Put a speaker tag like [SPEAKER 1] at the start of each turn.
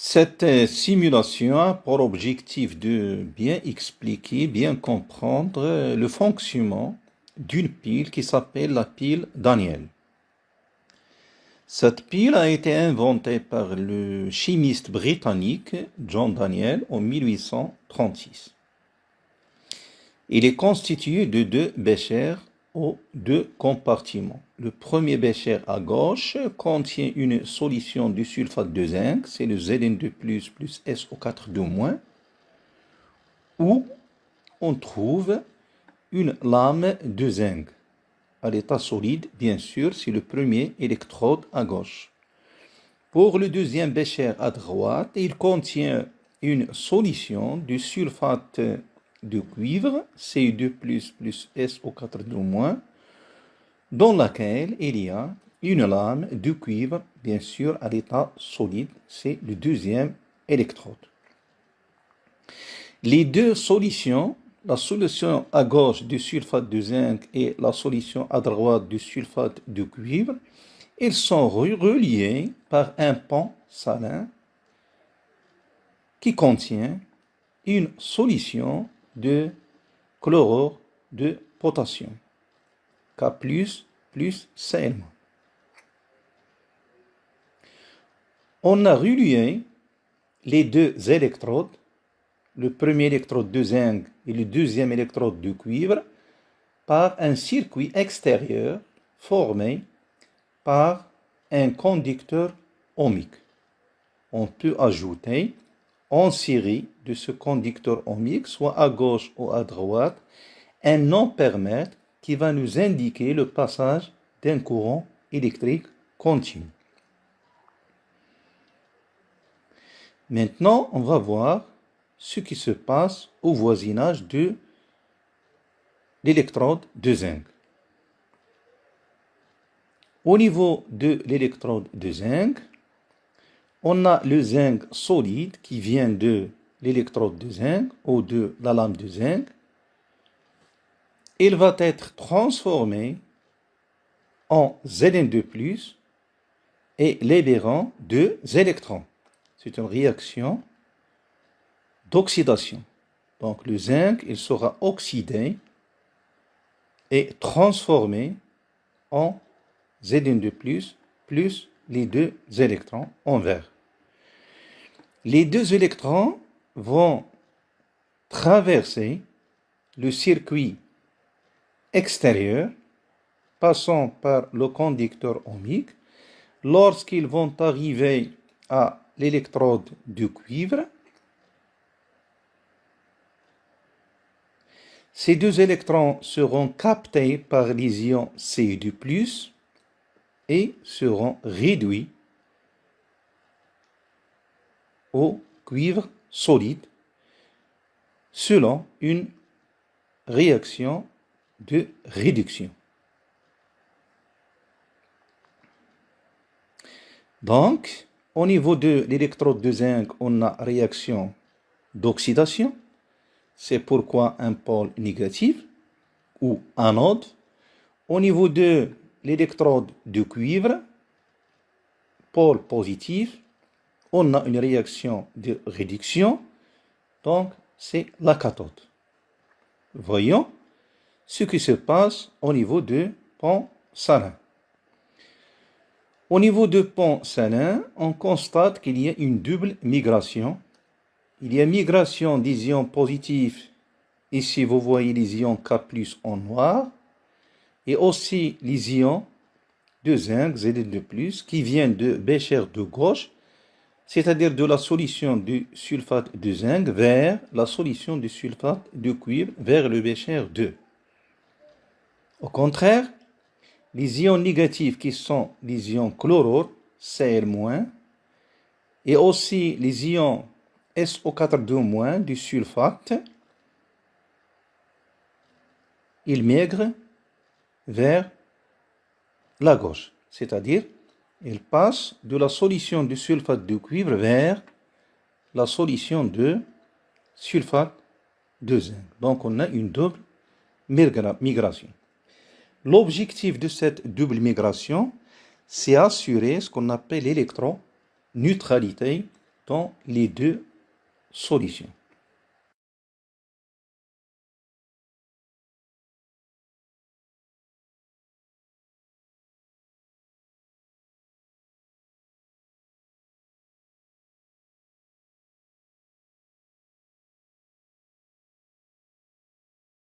[SPEAKER 1] Cette simulation a pour objectif de bien expliquer, bien comprendre le fonctionnement d'une pile qui s'appelle la pile Daniel. Cette pile a été inventée par le chimiste britannique John Daniel en 1836. Il est constitué de deux béchers aux deux compartiments. Le premier bécher à gauche contient une solution du sulfate de zinc, c'est le Zn2+, plus SO4 où on trouve une lame de zinc. À l'état solide, bien sûr, c'est le premier électrode à gauche. Pour le deuxième bécher à droite, il contient une solution du sulfate de cuivre, Cu2+, plus SO4 dans laquelle il y a une lame de cuivre, bien sûr, à l'état solide, c'est le deuxième électrode. Les deux solutions, la solution à gauche du sulfate de zinc et la solution à droite du sulfate de cuivre, ils sont reliés par un pont salin qui contient une solution de chlorure de potassium. K plus plus Cl. On a relié les deux électrodes, le premier électrode de zinc et le deuxième électrode de cuivre, par un circuit extérieur formé par un conducteur ohmique. On peut ajouter en série de ce conducteur ohmique, soit à gauche ou à droite, un non-permètre qui va nous indiquer le passage d'un courant électrique continu. Maintenant, on va voir ce qui se passe au voisinage de l'électrode de zinc. Au niveau de l'électrode de zinc, on a le zinc solide qui vient de l'électrode de zinc ou de la lame de zinc. Il va être transformé en Zn2+, et libérant deux électrons. C'est une réaction d'oxydation. Donc le zinc, il sera oxydé et transformé en Zn2+, plus les deux électrons en vert. Les deux électrons vont traverser le circuit extérieur passant par le conducteur ohmique. Lorsqu'ils vont arriver à l'électrode du cuivre, ces deux électrons seront captés par les ions Cu2+, et seront réduits au cuivre solide selon une réaction de réduction. Donc, au niveau de l'électrode de zinc, on a réaction d'oxydation. C'est pourquoi un pôle négatif ou anode. Au niveau de l'électrode de cuivre, pôle positif, on a une réaction de réduction, donc c'est la cathode. Voyons ce qui se passe au niveau de pont salin. Au niveau de pont salin, on constate qu'il y a une double migration. Il y a migration des ions positifs, ici vous voyez les ions K+, en noir, et aussi les ions de zinc, Zn2+, qui viennent de bécher de gauche, c'est-à-dire de la solution du sulfate de zinc vers la solution du sulfate de cuivre vers le bécher 2. Au contraire, les ions négatifs qui sont les ions chlorure, Cl-, et aussi les ions SO4 du sulfate, ils migrent vers la gauche. C'est-à-dire, il passe de la solution de sulfate de cuivre vers la solution de sulfate de zinc. Donc, on a une double migration. L'objectif de cette double migration, c'est assurer ce qu'on appelle l'électroneutralité dans les deux solutions.